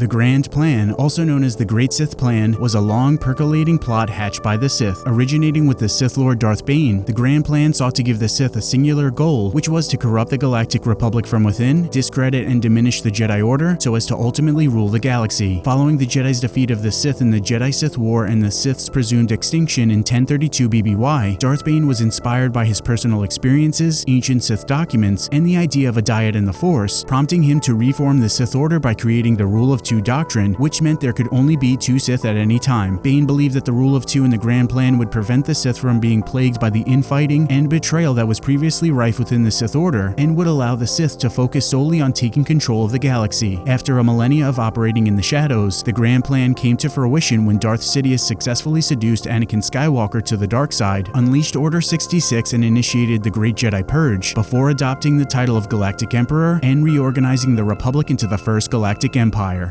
The Grand Plan, also known as the Great Sith Plan, was a long, percolating plot hatched by the Sith. Originating with the Sith Lord Darth Bane, the Grand Plan sought to give the Sith a singular goal, which was to corrupt the Galactic Republic from within, discredit and diminish the Jedi Order, so as to ultimately rule the galaxy. Following the Jedi's defeat of the Sith in the Jedi-Sith War and the Sith's presumed extinction in 1032 BBY, Darth Bane was inspired by his personal experiences, ancient Sith documents, and the idea of a dyad in the Force, prompting him to reform the Sith Order by creating the Rule of Two doctrine, which meant there could only be two Sith at any time. Bane believed that the Rule of Two in the Grand Plan would prevent the Sith from being plagued by the infighting and betrayal that was previously rife within the Sith Order, and would allow the Sith to focus solely on taking control of the galaxy. After a millennia of operating in the shadows, the Grand Plan came to fruition when Darth Sidious successfully seduced Anakin Skywalker to the dark side, unleashed Order 66 and initiated the Great Jedi Purge, before adopting the title of Galactic Emperor and reorganizing the Republic into the First Galactic Empire.